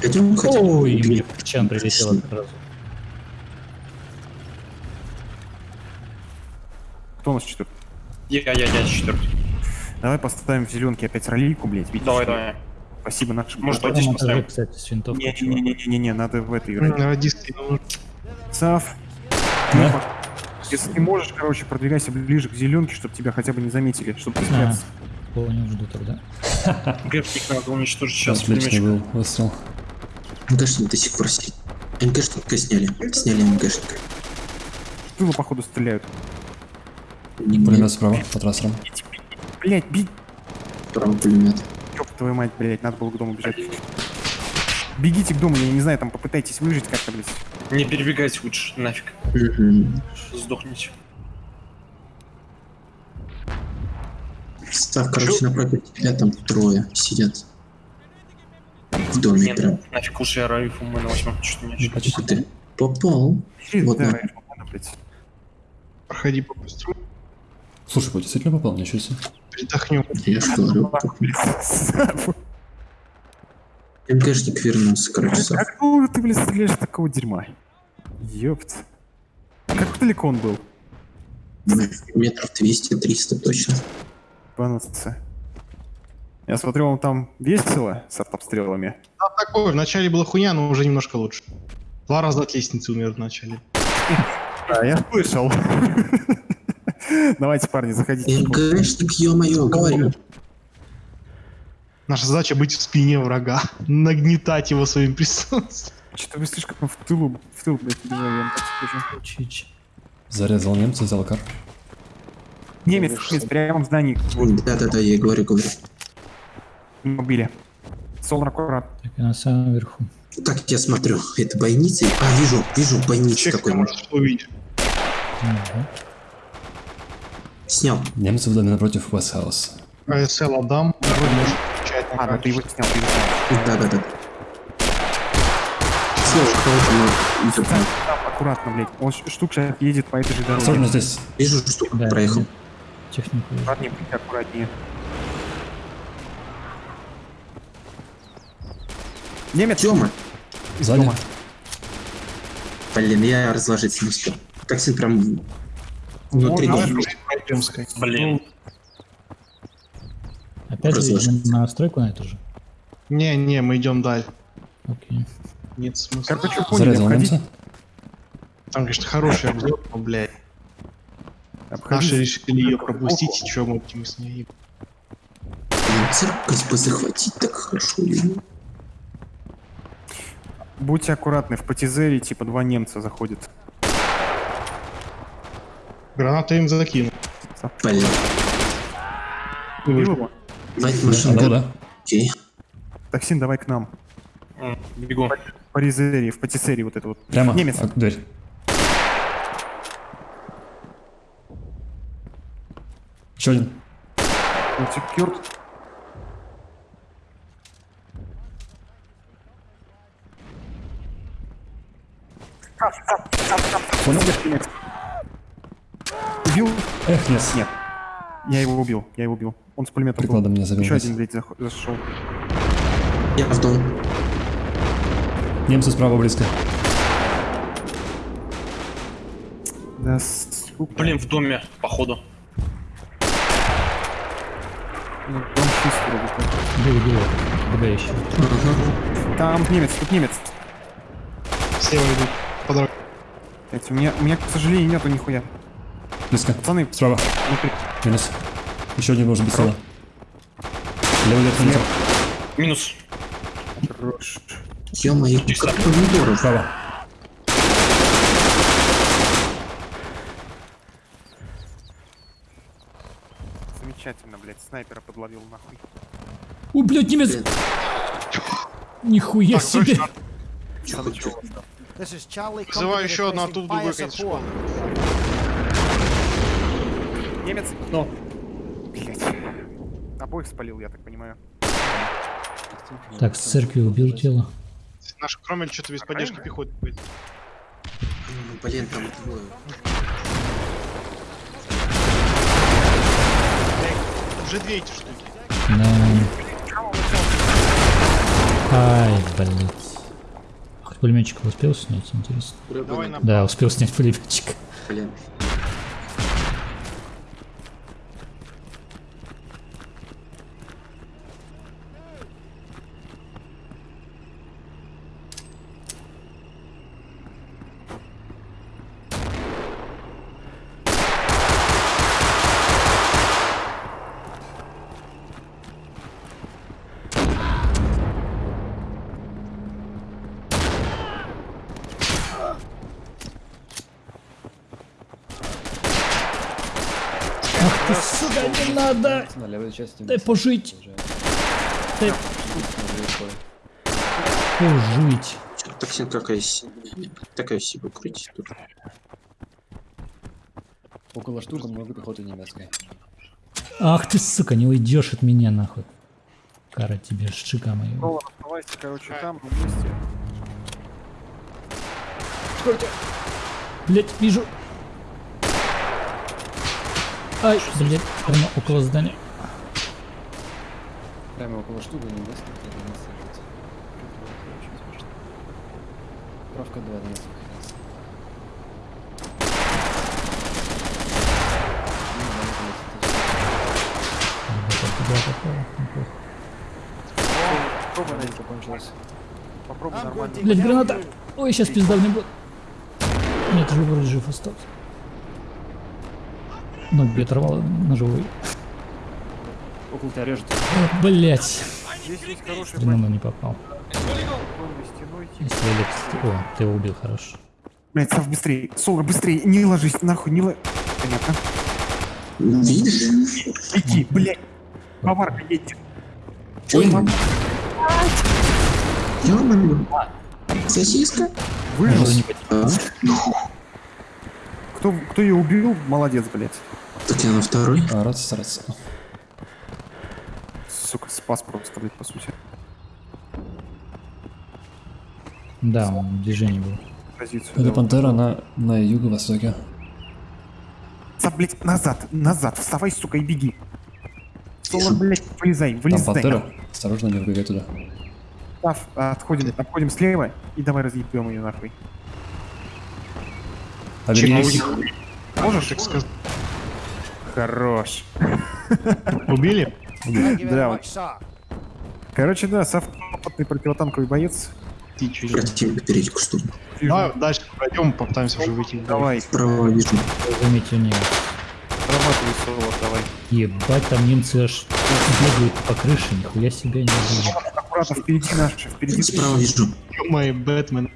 Пойдем хотя бы. Ой, мне чан прилетело сразу. Кто у нас четвертый? Я, я, я, четвертый. Давай поставим в зеленке опять ролейку, блядь. видишь? Давай, давай. Спасибо, наш. Может, На вот здесь поставим. кстати, с винтовкой. Не-не-не-не-не, надо в этой играть. Радисты. Сав, Да? если ты можешь, короче, продвигайся ближе к зеленке, чтобы тебя хотя бы не заметили, чтобы ты А, спрятался. понял, жду тогда. Гэпник надо уничтожить сейчас. Отличный был выстрел. МГшник до сих пор сидит. МГшника сняли. Сняли МГшника. В тылу, походу, стреляют. Не Пулемет справа, по трассерам. Блять, бить! правый пулемет. Ёб твою мать, блять, надо было к дому бежать. Бегите к дому, я не знаю, там попытайтесь выжить как-то, блядь. Не перебегайте лучше, нафиг. Сдохните. Став, короче, напротив тебя там трое сидят. В доме Нет, прям. нафиг лучше я райфу мы на восьмом что не Ну, почти. Ты. Попал. Вот Да, на- блядь. Проходи побыстрее. Слушай, вот действительно попал, ничего себе. Передохнем. Я же говорю. Сав, МГшник вернулся, короче, Сав. Как ты, блядь, стреляешь такого дерьма? Ёпт. Как далеко он был? Метров 200-300 точно. Банаться. Я смотрю, он там весело с артобстрелами. Такое, вначале была хуйня, но уже немножко лучше. Два раза от лестницы умер вначале. Да, я слышал. Давайте, парни, заходите. МГшник, ё-моё, говорю. Наша задача быть в спине врага. Нагнетать его своим присутствием. Что-то вы слишком в тылу, в тыл, блядь, я так скажу. Зарезал немца, взял кар. Немец, немец, прямо в здании. Да-да-да, я говорю, говорю. убили. Солар аккурат. Так, я на самом верху. Так, я смотрю, это бойница. А, вижу, вижу, бойница такой. увидеть. Ага. Снял. Немцы в доме напротив Вестхаус. АСЛ отдам. Вроде может включать на А, да ты его снял, ты его снял. Кого-то мы идёт. Там, аккуратно, блядь. Он штук сейчас едет по этой же Осторожно дороге. здесь. Вижу, что Да, проехал. Технику. Аккуратнее, аккуратнее. Немец! Тёма, Сзади. дома. блин, я разложиться не успел. Токсин прям внутри Можно. Блин. Опять же, на стройку на эту же. Не-не, мы идем дальше. Окей. Нет смысла. Короче, поняли, Зарезал. Там, конечно, хороший обзор, но, блядь. Наши решили ее пропустить, и чё мы с ней? Церковь бы захватить так хорошо. блин. Будьте аккуратны, в патизере типа два немца заходят. Гранату им закину. Блин. Убил его? Давайте Да, машину. да, да. Окей. Токсин, давай к нам. М, Бегу. По резере, в патисерии вот это вот. Прямо. Немец. А, дверь. Еще один. Вот Понял? Убил? Эх, нет. Нет. Я его убил, я его убил. Он с пулеметом был. Прикладом меня завел. Еще один, блядь, зах- зашел. Я в дом. Немцы справа близко. Да, сука. Блин, в доме, походу. Ну, Дом чистый, вроде как. Бил, бил. БГ еще. Там немец, тут немец. Слева идут. По Блядь, у меня, у меня, к сожалению, нету нихуя. Близко. Пацаны, Справа. внутри. Минус. Еще один должен быть слева. Левый верх Слева. внизу. Минус. Хорош. Ё-моё, как помидоров. Справа. Замечательно, блядь, снайпера подловил нахуй. О, блядь, немец! Нихуя себе! Надо чего? Вызываю еще одну оттуда другой конец школы. Немец? Ну. Блять. Обоих спалил, я так понимаю. Так, с церкви убил тело. Наш Кромель что-то без поддержки пехоты будет. Ну, Блин, там двое. Уже две эти штуки. Да. Ай, блядь. Хоть пулеметчика успел снять, интересно. Давай Да, успел снять пулеметчик. Блин. Ах ты, сука, не надо! На левой части. Дай пожить! Дай пожить! Чё, Токсин какая си- Такая себе крутить тут. Около штука много пехоты немецкой. Ах ты, сука, не уйдешь от меня, нахуй. Кара тебе, шика моя. Ровно оставайся, короче, там, на месте. Блять, вижу. Ай, блять, прямо около здания. Прямо около штука немецкой, где не сажается. Правка 2 на нас выходится. Ребята, туда попало, неплохо. Попробуй, нормально. Блять, граната! Ой, сейчас пизда мне будет. Нет, жив, вроде жив остался. Ноги оторвало ножевой. Около тебя режет. Стрельнул, но не попал. типа. Если. О, ты его убил, хорош. Блять, Сав, быстрее. Солар, быстрее. Не ложись, нахуй, не ложись. Понятно. Видишь? Иди, блять. Баварка едет. Ой, Ё-моё. Сосиска? Выжил. А? Кто, кто ее убил, молодец, блять. Так я на второй. А, рад стараться. Сука, спас просто, блять, по сути. Да, он в движении был. Позицию. Это дал. пантера на, на юго-востоке. Сав, блять, назад, назад. Вставай, сука, и беги. Солар, блять, вылезай, Там вылезай. пантера. Осторожно, не вбегай туда. Сав, отходим, отходим слева и давай разъебем ее нахуй. Обернись. Можешь? так сказать. Хорош. Убили? Да, вот. Короче, да, Сав опытный противотанковый боец. Ты Противник перейти к штурму. Вижу. Давай дальше пройдем, попытаемся уже выйти. Давай, Справа вижу. Заметьте, не. срабатывай соло, давай. Ебать, там немцы аж бегают по крыше, нихуя себе не убили. Аккуратно, впереди наши, впереди. Справа вижу. Мой Бэтмен.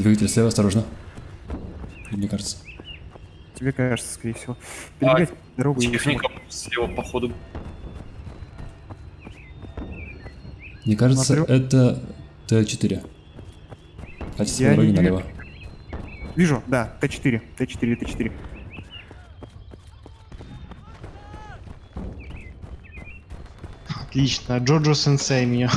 Двигатель слева, осторожно. Мне кажется. Тебе кажется, скорее всего. Перебегать дорогу и Техника слева по ходу. Мне кажется, Смотрю. это Т4. Качество Я дороги не- налево. Вижу, да, Т4, Т4, Т4. Отлично. Джоджо Сенсей меня.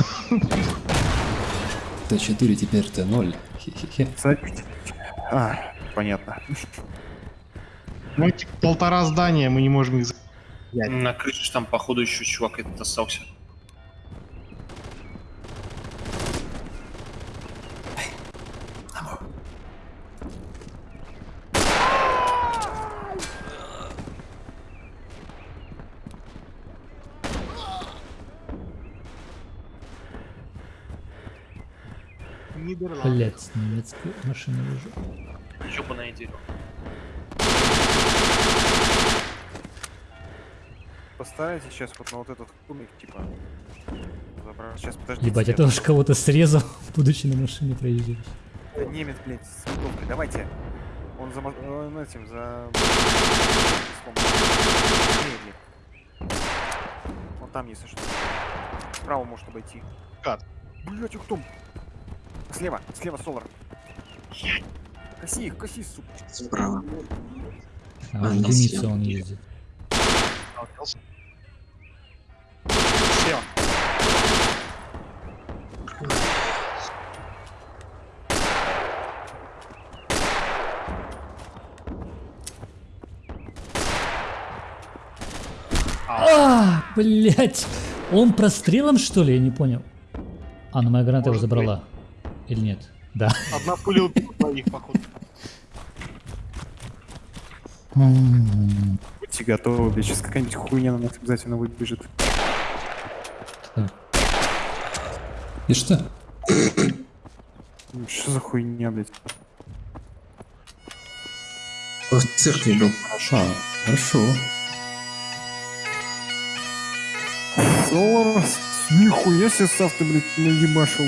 Т4 теперь Т0. А, понятно. Ну, типа, полтора здания, мы не можем их... за- На крыше там, походу, еще чувак этот остался. Нидерланды. Блять, немецкую машину вижу. Ёбаное дерево. Постарайтесь сейчас вот на вот этот кубик, типа, забрать. Сейчас, подождите. Ебать, я тоже кого-то срезал, будучи на машине проезжаешь. Это немец, блядь, с винтовкой. Давайте. Он за... Он этим, за... Вот там, если что. Справа может обойти. Кат. Блять, кто? Слева, слева, Солар. Коси их, коси, сука. Справа. А, А, он дымится, он ездит. Слева. Блять, он прострелом что ли? Я не понял. А, ну моя граната его забрала. Или нет? Да. Одна пуля убила двоих, походу. Будьте готовы, блядь, сейчас какая-нибудь хуйня на нас обязательно выбежит. И что? Ну, Что за хуйня, блядь? Он в церкви был. А, хорошо. Солар, нихуя себе Сав ты, блядь, наебашил.